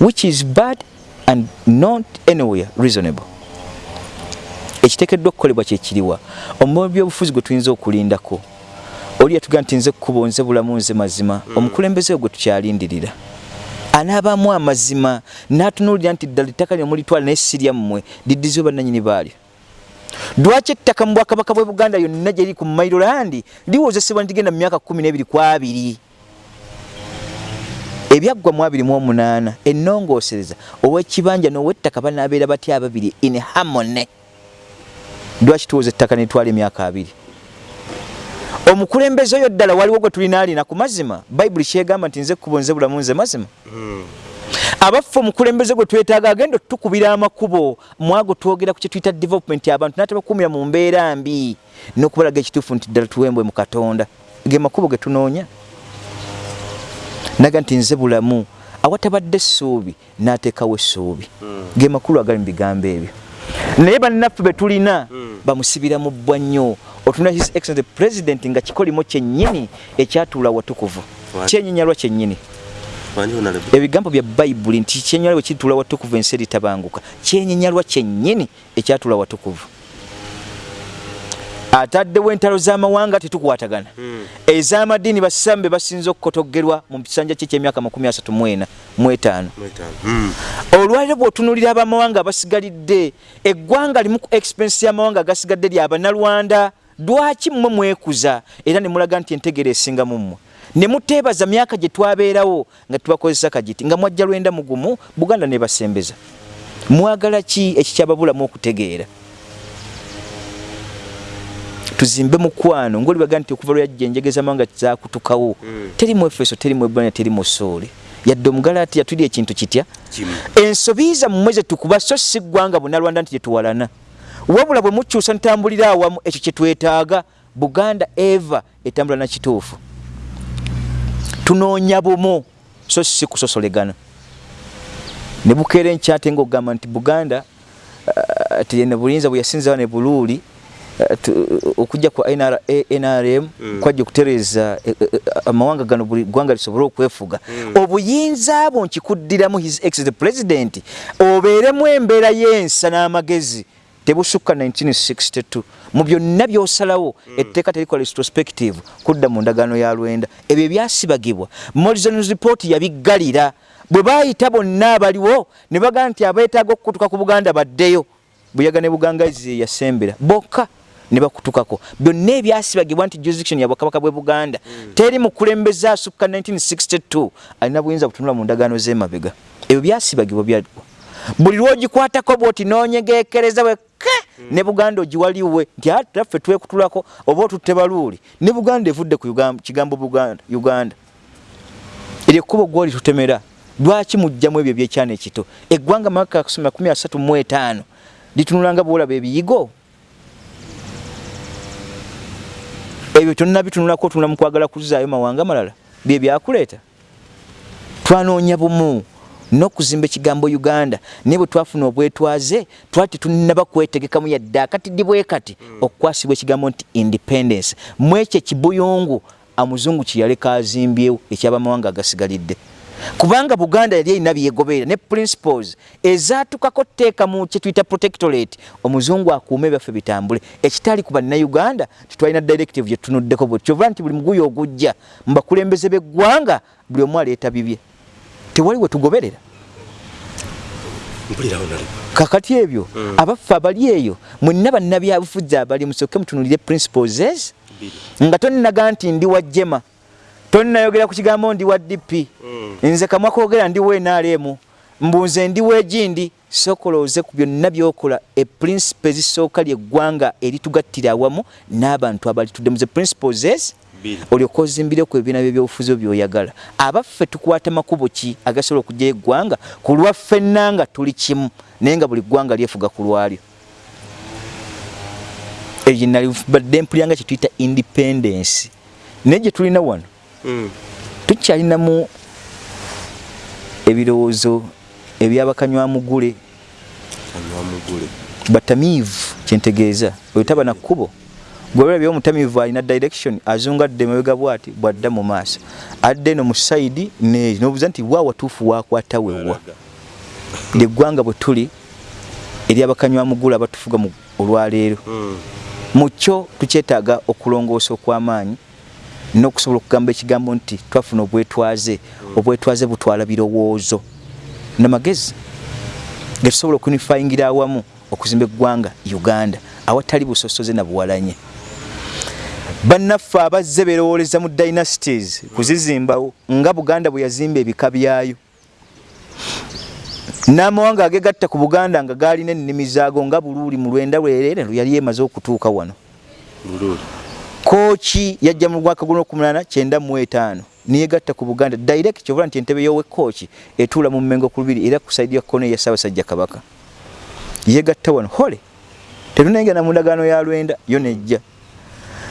which is bad and not anywhere reasonable. Ekiteekeddwa okukolebwa kyekiriwa omubi byobufuzi gwe tuyinza okulindako oli yatugaa nti nze kkubo nze bulamu nze mazima mm. omukulembeze gwe tukyalindirira anaabamu amazima n'atunuulira nti ddala ettaka lyo mulitwala naye sirya mmwe diddiziwe bannanyini baalyo lwaki ettaka mu bwakabaka bwe buganda yonna gye liri ku mailolandi liwozesebwa ntigenda mu myaka kumi n'ebiri ku abiri? Ebyaggwa mu abiri mu omunaana ennongoosereza ow'ekibanja n'ow'ettaka banaabeera batya ababiri in harmony? Lwaki tuwoza ettaka netwala emyaka abiri omukulembeze oyo ddala waliwo gwe tulina alina ku mazima bayibuli kyegamba nti nze kkubo nze bulamu nze mazima. Hmm. abaffe omukulembeze gwe twetaaga agenda otukubira amakubo mwago twogera ku kyetuyita development abantu natabakuumira mu mbeera mbi n'okubalaga ekituufu nti ddala tuwembwe mu katonda. Ge makubo ge tunoonya. Naga nti nze bulamu. Awatabadde essuubi n'ateekawo essuubi. Hmm. ge makulu agali mu bigambo ebyo. Naye bannaffe be tulina hmm. bamusibira mu bbwa nnyo otuna his excellent president nga kikolimo kyennyini ekyatuula watukuvu. Kyenyinyalwa kyennyini. Ebigambo bya bayibuli nti kyenyinyalwa bwe kituula watukuvu ensi eritabanguka kyenyinyalwa kyennyini ekyatuula watukuvu. Ataddewo entalo z'amawanga tetukwatagana. Hmm. ez'amadiini basambe basinza okukotogerwa mu kisanja kye kyemyaka 34 hmm. olwaliro bw'otunulira abamawanga abasigalidde eggwanga limu ku expense y'amawanga agasigadde lyabanalwanda lwaki mmwe mwekuza? Era ne mulaga nti entegera esinga mu mmwe. Ne muteebaza myaka gye twabeerawo nga tubakozesa kagiti nga mwajja lwenda mugumu buganda ne basembeza. Mwagala ki ekikyababulamu okutegeera? Tuzimbe mukwano ngaolibaga nti okuva lweyajja enjegeza mawanga zakutukawo mm. teri mu efeso teri mu ebulania teri mu soole yadde omugalaati yatuli ekintu kitya? Ensobi zammwe zetukuba so si ggwanga bunalwanda nti gyetuwalana wabula bwe mukyusa ntambulira awamu ekyo kyetwetaaga buganda eva etambula nakituufu tunoonya bumu so si kusosolegana ne bukeera enkyate ngaogamba nti buganda uh, tiyene buyinza bwe yasinzawo ne buluuli uh, okujja kwa nrm mm. kwajja okutereeza uh, amawanga gano buli ggwanga lisobole okwefuga mm. obuyinza bwo nkikuddiramu his excellent president obeeremu embeera y'ensa n'amagezi tebusukka 1962 mu byonna byosalawo mm. etteeka terikola retrospective kudda mu ndagaano ya lwenda. Ebyo byasibagibwa. Morizons report yabiggalira. Bwe bayita bonna abaliwo ne bagamba nti abeetaaga okukutuka ku buganda baddeyo. Buyaga ne bugangazi yasembera. Bokka ne bakutukako. Byonna ebyasibagibwa nti jurisdiction ya bwakabaka bwe buganda mm. teri mukulembeze asukka 1962 alina buyinza butunula mu ndagaano z'emabega. Ebyo byasibagibwa byagwa buli lwogikwatako bwoti nonyegekereza mm. ne buganda ogiwaliwe nti ataffe twekutulako oba otutte baluuli ne buganda evudde ku kigambo uganda. Eryo ekkubo gwoli tutemera. Lwaki mujjamu ebyo ebyekyana ekito? Eggwanga maka kusomera 35 litunulanga bwolaba ebiyigo? Ebyo tonna bitunulako tunula mu kwagala kuzaayo mawanga malala bye byakuleeta. Twanoonya bumu n'okuzimba ekigambo uganda. Naye bwe twafuna obwetwaze twali tetunaba kwetegekamu yadde. Akatiddi bwe kati mm. okukwasibwa ekigambo nti independence. Mu ekyo ekibuyungu amuzungu kyeyaleka azimbyewo ekyabamawanga agasigalidde. Kubanga buganda yali erina byegoberera ne principles ezatukako tteeka mu kyetuyita protectorate omuzungu akuuma ebyaffe bitambule ekitali ku bannauganda titwalina directive gyetunuddeko bwe kyova nti buli muguyo ogujja mu bakulembeze b'eggwanga buli omu aleeta bibye tewali wetugoberera kakati ebyo mm. abaffe abali eyo mwenna bannabyabufuzi abali musooke mutunulire principles ez nga toninaga nti ndi wa jema toninayogera ku kigambo ndi wa dp mm. nze kamwa kwogera ndi nrm mbunze ndi wa egindi sokolooze ku byonna byokola eprincipe zisooka lyeggwanga eritugattira awamu n'abantu abali tudde muze principles ez olyoka ozimbireku ebibiina byebyobufuzi byoyagala. Abaffe tukwata makubo ki agasobola okujja eggwanga? Ku lwaffe nanga tuli kimu naye nga buli ggwanga lyefuga ku lwalyo. Eyo nalibadde mpulyanga kyetuyita independence. Naye gye tulina wano mm. tukyalinamu ebirowoozo ebyabakanywa-mugule batamiivu kyentegeeza oyotaba na kkubo gwolabye omutamivu alina direction azungadde mabega bwati bwadda mu maaso. Adde no mu side ne nobuza nti wa watuufu wakwata wewa? Lyeggwanga bwe tuli eri abakanywa mugula abatufuga olwaleero. Hmm. mu kyo tukyetaaga okulongoosa okw'amaanyi n'okusobola okugamba ekigambo nti twafuna obwetwaze obwetwaze butwala birowoozo. Namagezi getusobola okunifayingira awamu okuzimba eggwanga uganda awatali busosoze na buwalanye bannaffe abazze berowooleza mu dynasties kuzizimbawo nga buganda bwe yazimba ebika byayo. N'amawanga agegatta ku buganda nga gaalina ennimi zaago nga buluuli mu lwenda lwerere yali emaze okutuuka wano. Kooki yajja mu mwaka kyenda mu etaano niyegatta ku buganda. Direct kyovula nti entebe yowe kooki etuula mu mmengo ku lubiri era ku saidi ya kkono ya ssaabasajja kabaka. Yegatta wano hole! Tetunengana mu ndagaano ya lwenda yo nejja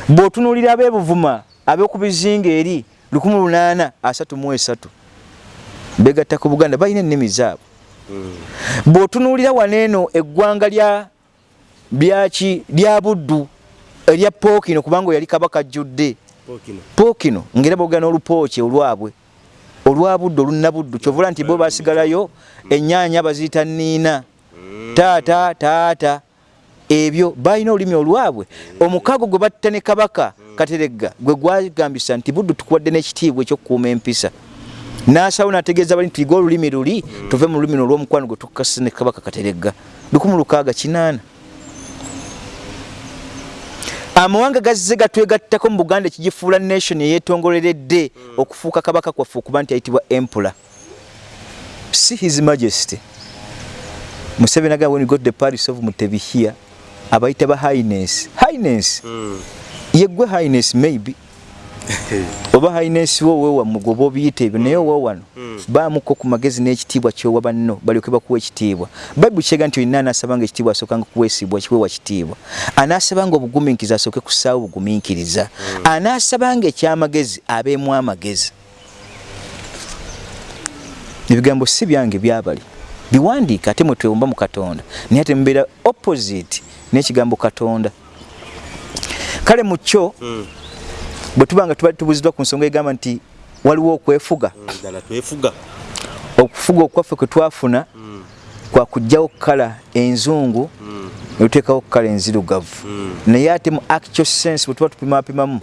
bw'otunuulira ab'ebuvuma ab'oku bizinga eri 1833 begatta ku buganda balina ennimi zaabwe. Bw'otunuulira waneeno eggwanga lya byaki lya buddu erya pookino kubanga yali kabaka ajjudde. Pookino. Ngaera boogera n'olupooki olwabwe olwa buddu olunna buddu kyovula nti bo basigalayo ennyaanya baziyita nniina. Taata taata ebyo balina olulimi olwabwe. Omukago gwe batta ne kabaka kateregga gwe gwagambisa nti buddu tukuwadde n'ekitiibwa ekyokukuuma empisa. Nasawo nategeeza bali tuyiga olulimi luli tuve mu lulimi olw'omukwano gwe tukase ne kabaka kateregga. 16 amawanga gazze gatwegattako mu buganda ekigifuula nation eyetongoleredde okufuuka kabaka kwaffe okuba nti ayitibwa empula si his majesty. Museveni agamba when you got the paris of mutebihia abayita ba highness highness mm. yeggwe highness maybe. Oba highness wo wewa mugoba obiyita ebyo naye owa wano mm. baamuko ku magezi n'ekitiibwa kyowa banno balyoke bakuwa ekitiibwa. Bayibuli kyega nti olina anaasabanga ekitiibwa asookanga kuweesibwa kiwewa kitiibwa. Anaasabanga obugumiikiriza asooke kussaawo obugumiikiriza mm. anaasabanga ekyamagezi abeemu amagezi. Ebigambo si byange byabali. Biwandiika ate mwe twewumba mu katonda. Naye ate mubeera opposite n'ekigambo katonda. Kale mu kyo mm. bwe tuba nga tuba tubuziddwa ku nsonga egamba nti waliwo okwefuga. Twefuga. Okufuga okwaffe kwe twafuna mm. kwa kugjawo kala enzungu netuteekawo kala enzirugavu. Naye ate mu actual sense bwe tuba tupimapimamu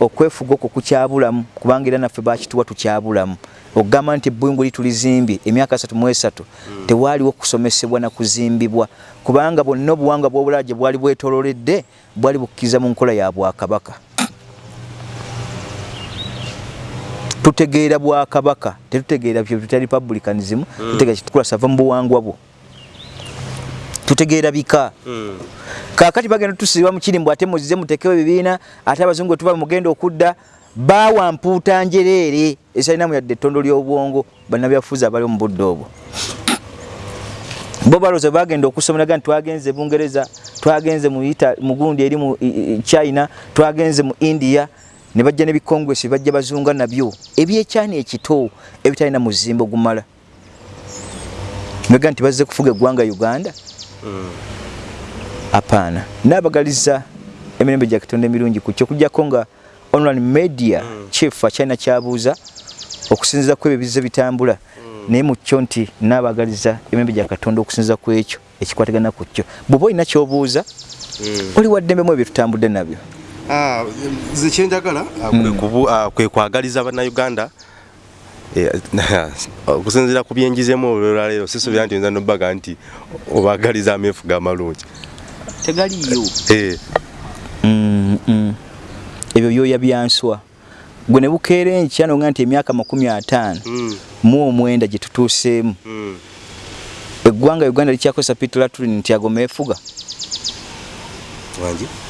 okwefuga okwo kukyabulamu kubanga era naffe bakituwa tukyabulamu okugamba nti ebbungu litulizimbye emyaka asatu mu esatu mm. tewaaliwo kusomesebwa na kuzimbibwa kubanga bwonna obuwanga bw'obulala gye bwali bwetololedde bwali bukkiriza mu nkola ya bwakabaka tutegeera bwakabaka tetutegeera byetuta republicanism mm. tutegeera kitukula sava mu buwangwa bwo tutegeera bika mm. kakati bagenda tusiba mu kirimbu ate muzize mutekewo ebibiina ate abazungu etuba mugenda okudda bawa mpuuta njereere esalinamu yadde ettondo ly'obwongo bannabyafuzi abali mu budde obwo. Bo balooza bagenda okusomeraga nti twagenze bungereza twagenze mu gundi eri mu china twagenze mu india ne bajja nebikongwesi bajja bazunga nabyo. Ebyekyani ekito ebitalina muzimbo gumala. Mega nti bazze kufuga eggwanga uganda? Apaana mm. naabagaliza emirembe gya katonda emirungi ku kyo okujjako nga online media mm. chief akyalina kyabuuza okusinziza ku ebyo bizze bitambula mm. naye mu kyo nti naabagaliza emirembe gya katonda okusinziza ku ekyo ekikwatagana ku kyo bw'oba olina kyobuuza mm. oli waddembemu ebyo tutambudde nabyo Ah, ze kyenjagala ah, mm. ah, kwe kwagaliza bannayuganda eh, okusinzira ku byenjizemu olwolwaleero sisubira nti nza nobaga nti obagaliza ameefuga amalungi tegaliyo eh. mm, mm. Ebyo byoya byanswa gwe ne bukeera enkya noga nti emyaka makumi ataano mu omwenda gye tutuuseemu. Eggwanga uganda likyakozesa pitlatrin nti ago meefuga.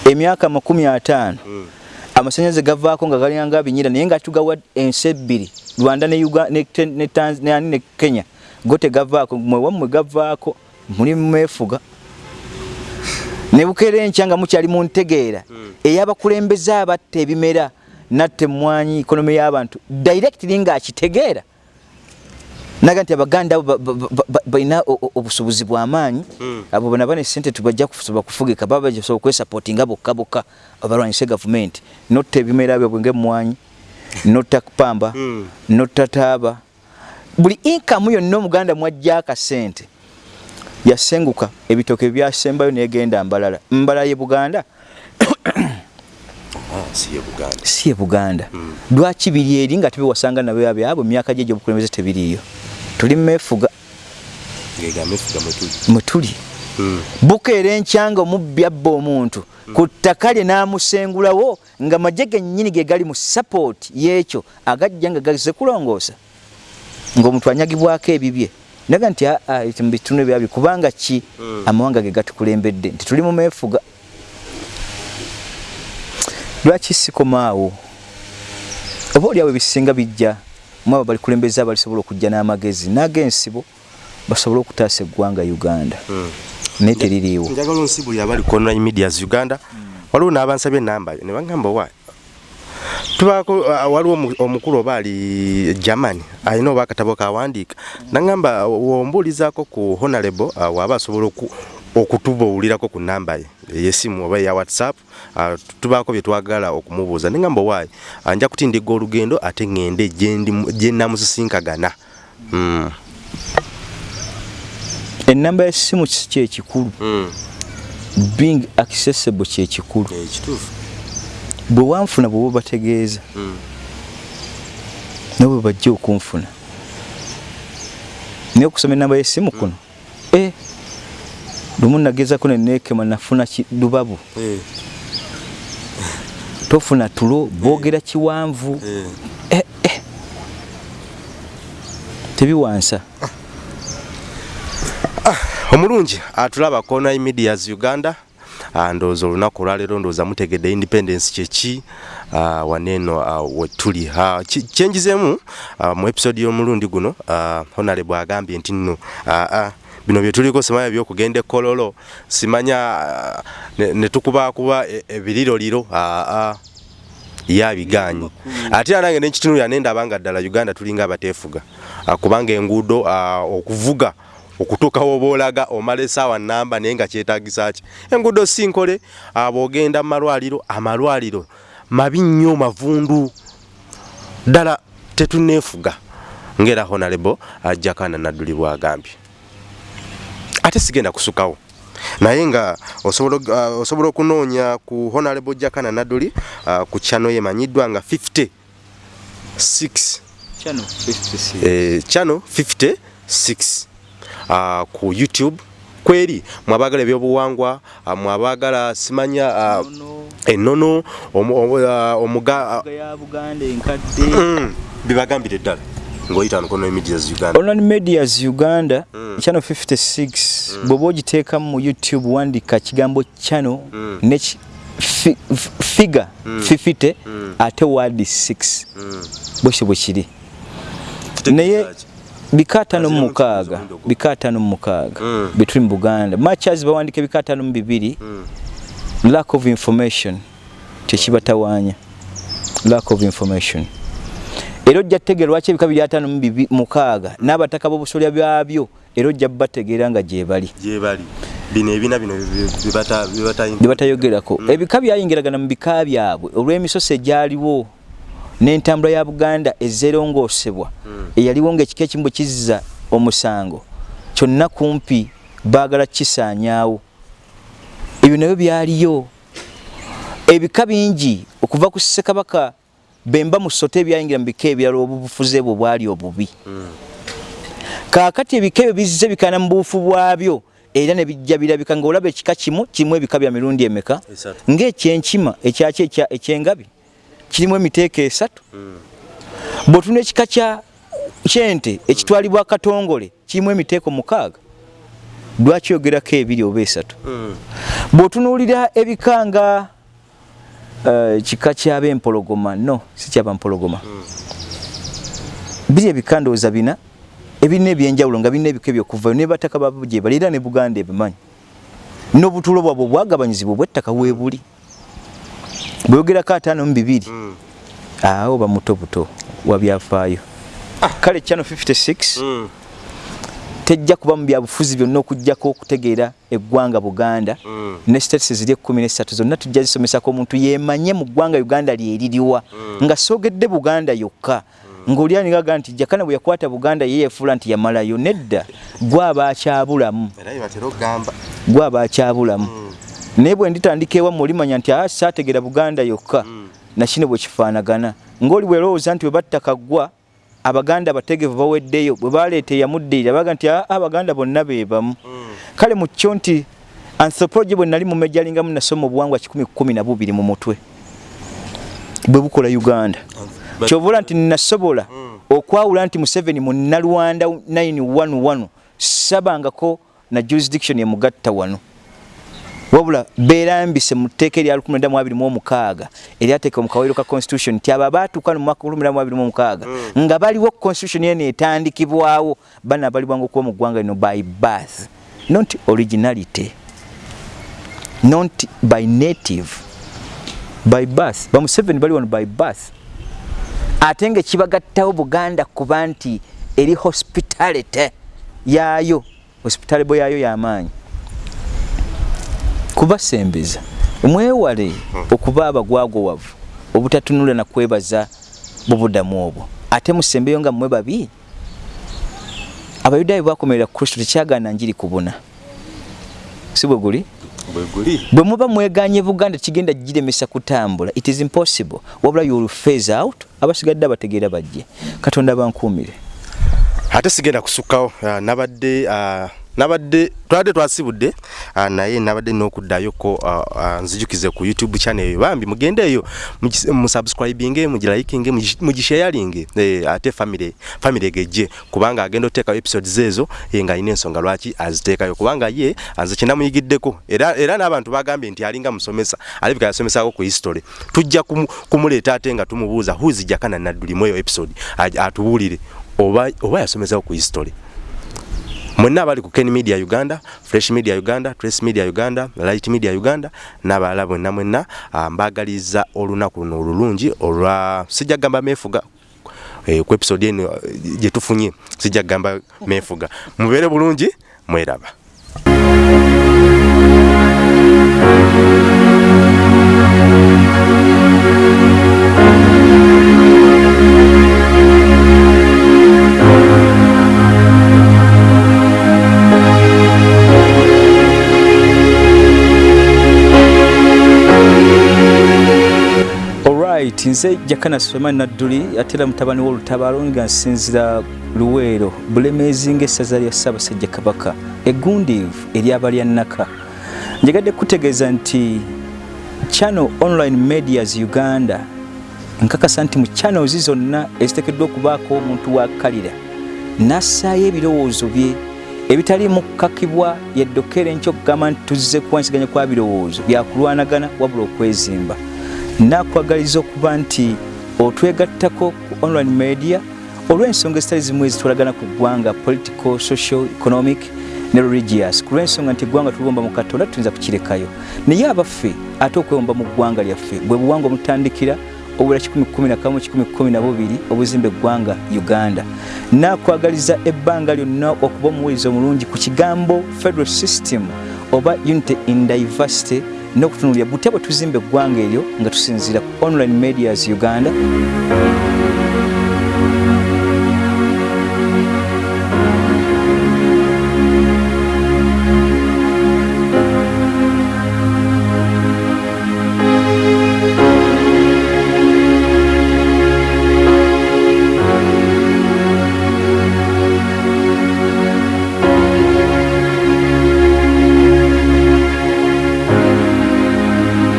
Emyaka makumi ataano mm. amasanyalaze gavaako nga galinganga binyira naye nga tugawa ensi ebbiri rwanda ne, kenya go tegavaako mwewammwe gavaako muli mumeefuga ne bukeera enkya nga mukyali mu ntegeera mm. ey'abakulembeze abatta ebimera natta emmwanyi ikonomi y'abantu directly ng'akitegeera naga nti abaganda balina obusobozi bw'amaanyi hmm. abo bana bane sente tubajja kusobola kufugika baba basobola okwesapotinga bokka bokka abalwanyisa gavumenti notta ebimera byabwe ng'emmwanyi notta kupamba hmm. notta taaba buli inkamu yonna omuganda mwajja akasente yasenguka. Ebitooke byasembayo negenda mbalala. Mbalala ye buganda? Si ye buganda. Si ye buganda. Mm. lwaki biri eri nga tebewasanga nabo byabo emyaka gye gyobukulembeze tebiriiyo tuli mefuga mwetuli mwe tuli. Bukeera enkyanga omubbi abba omuntu. Ku ttaka lye n'amusengulawo nga magye gennyini ge gali mu sapooti y'ekyo agajja nga gaze kulongoosa. Ng'omuntu anyagibwako ebibye naga nti aa mu bitundu ebyabi kubanga ki? Mm. amawanga ge gatukulembedde nti tuli mu meefuga lwaki sikomaawo oba oliawo ebisinga bijja mu abo balikulembeza abalisobola okujja n'amagezi n'ag'ensibo basobole okutaasa eggwanga uganda. Naye teririiwo njagala onsi buli abali ku online medias uganda. Waliwo n'abansabye enamba yo ne bagamba wa tubaako uh, waliwo omu- omukulu oba ali germany alina oba akatabo kawandiika nagamba wombuulizaako ku honorable uh, waaba asobola oku- okutubuulirako ku namba ye eyesimu oba eya whatsapp uh, tubaako bye twagala okumubuuza. Negamba owaayi uh, nja kutindiga olugendo ate ŋŋende gye namusisinkagana. Mm. ennamba y'essimu si kyekikulu mm. being accessible kyekikulu ekituufu bwe wanfuna bwe babategeeza mm. nabo bwe bajja okunfuna. Naye okusoma ennamba y'essimu kuno e lumu nagezako neneekema nafuna lubabu. Eh. tofuna tulo boogera kiwanvu. Eh. Eh, eh. tebiwansa. Omulungi atulaba ku online medias uganda. Ah, ndowooza olunaku olwaleero ndowooza mutegedde independence kyeki ah, waneeno ah, wetuli Ah, kyenjizeemu ah, mu episode y'omulundi guno ah, honorable agambye nti nno ah, ah, bino bye tuliko simanya byokugenda ekololo simanya ah, ne- ne tukubakuba e- ebiriroliro ah, ah, ye abiganye ate era nange nekitunulira nendaba nga ddala uganda tulinga abateefuga Ah, kubanga enguudo ah, okuvuga okutuuka woba olaga omala esaawa namba naye nga kyetagisa ki? Enguudo si nkole ah, bw'ogenda mu malwaliro amalwaliro mabi nnyo mavundu. Ddala tetuneefuga ngaera honorable ah, jakana nadduli bwagambye. Ate sigenda kusukawo. Naye nga osobola osobola okunoonya ku honorable jakana nadduli ah, ku channel yemanyiddwa nga 56 eh, channel 56 uh, ku youtube. Kweri mwabagala ebyobuwangwa uh, mwabagala simanya uh, ennono. uh, omuga ya buganda enkadde. Mm, bibagambire ddala ngaoyita nkono medias uganda. Online medias uganda Mm. channel 56 bw'oba ogiteekamu mu youtube wandika kigambo channel Mm. ne ki- fi- f- figure 50 Mm. ate wadi 6 Mm. bwekyo bwe kiri. Kitegeeza naye ki? bika ataano mu Azira mu mukaaga kibuuzo mudogo. bika ataano mu mukaaga Mm. between buganda. Machas bawandika ebika ataano mu bibiri Mm. lack of information. Tekibatawaanya lack of information. Era ojja kutegeera lwaki ebika biri ataano mu bibi- mukaaga n'abataka b'obusolya byabyo. Era ojja bategeera nga gye bali. Gye bali. Bino ebina bino bibata bye batayogerako. Ebika byayingiragana mu bika byabwe. Olw'emisoso egyaliwo n'entambula ya buganda ezeerongoosebwa eyaliwo ng'ekika ekimu bwe kizza omusango kyonna kumpi baagala kisaanyaawo. Ebyo nabyo byaliyo. Ebika bingi okuva ku ssekabaka bemba mu sote ebyayingira mu bika ebirala obufuze bwe bwali obubi. Kaakati ebika ebyo bizze bikana mu buufu bwabyo era ne bijja birabika ng'olaba ekika kimu kirimu ebika bya mirundi emeka? Ng'ekyenkima ekyaki ekya- ekyengabi kirimu emiteeko esatu. Bw'otuna ekika kya kyente ekitwalibwa katongole kirimu emiteeko mukaaga. Lwaki ogerako ebiri oba esatu? Bw'otunuulira ebika nga eh, kika kyab'empologoma no si kyabampologoma biri ebika ndowooza bina ebirina ebyenjawulo nga birina ebika ebyokuvayo ne bataka babo gye bali era ne buganda ebimanyi. N'obutuulo bwabwe obwagabanyizibwa obw'ettaka weebuli bweyogerako ataano mu bibiri awo bamuto buto wabyafaayo kale channel 56 tejja kuba mu byabufuzi byonna okugjako okutegeera eggwanga buganda Mm. ne states ziri ekkumi nesatu zonna tujja zisomesako omuntu yemanye mu ggwanga uganda lyeririwa nga soogedde buganda yokka. Ng'oli anigaga nti jakana bwe yakwata buganda ye yefuula nti yamalayo nedda gwaba akyabulamu gwaba akyabulamu naye bwe nditandika ewamu olimanya nti a saategeera buganda yokka. Nakino bwe kifaanagana. Ng'oli bwerowooza nti bwe batta kaggwa abaganda abategevu baweddeyo bwe baleeta eyamuddirira baga nti "Ah, abaganda bonna be bamu. Kale mu kyo nti anthropology bwe nali mumejalingamu nasoma obuwangwa kikumi kumi na bubiri mu mutwe bwe bukola uganda. Kyovula nti nasobola okwawula nti museveni mu nalwanda 911 sabangako na jurisdiction emugatta wano wabula beerambise mu tteeka erya 1926 eryateeka mu kawero ka constitution nti abo abaatuuka mu mwaka 1926 nga baliwo constitution yeno etandikibwawo bana balibwanga okuba mu ggwanga lino by birth not originality not by native by birth. Bamuseveni bali wano by birth. Ate nga kibagattawo buganda kuba nti eri hospitality yaayo hospitality yayo y'amaanyi kubasembeza mwewale okuba abagwagowavu obutatunula na kwebaza bubudamu obwo. Ate musembeyo nga mmwe babi? Abayudaayo bakomerera kristo tekyagaana njiri kubuna. Si bwe guli? Bwe muba mweganye buganda kigenda giremesa kutambula. It is impossible. Wabula you'll phase out. Abasigadde abategeera bajje. Katonda bankuumire ate sigenda kusukkawo ah, nabadde ah, nabadde twabadde twasibudde ah, naye nabadde n'okuddayoko ah, ah, nzijukize ku youtube channel eyo. Bambi mugendeeyo mugi- musubscribinge mugilikinge mugi- mugishayalinge eh, ate family family egejje. Kubanga agenda oteekayo episodes ezo ye nga alina ensonga lwaki aziteekayo. Kubanga ye nze kyenamuyigiddeko era, era n'abantu bagambye nti alinga musomesa alabika yasomesako ku history. Tujja kumu- kumuleeta ate nga tumubuuza huzijakana naddulimu eyo episode? Atubuulire. Oba, oba yasomesako ku history mwenna abali ku ken media uganda fresh media uganda trace media uganda light media uganda n'abalala bwenna mwenna mbagaliza olunaku luno olulungi olwa sijja kugamba meefuga eh, ku episode eno eh, gye tufunye sijja kugamba meefuga mubeere bulungi mweraba alright nze jakana suleman nadduli ate era mutabani w'olutabaalo nga nsinzira luweero bulemeezi ng'essaza lya ssaabasajja kabaka egundiivu ery'abalya nnaka. Njagadde kutegeeza nti channel online medias uganda nkakasa nti mu channels zonna eziteekeddwa okubaako omuntu wakalira n'assaayo ebirowoozo bye ebitaliimu kukakibwa yeddokere nkyo okugamba nti tuzze kuwansiganya kwa birowoozo byakulwanagana wabula okwezimba nakwagaliza okuba nti otwegattako ku online media olw'ensonga ezitali zimu ezitwalagana ku ggwanga political social economic ne religious. Ku lw'ensonga nti eggwanga tuliwomba mu katonda tuyinza kukirekayo. Naye abaffe ate okwewomba mu ggwanga lyaffe bwe buwangwa omutandikira obula 111 obuzimba eggwanga uganda. Nakwagaliza ebbanga lyonna okuba omuweereza omulungi ku kigambo federal system oba unity in diversity n'okutunulira butya bwe tuzimba eggwanga eryo nga tusinziira ku online medias uganda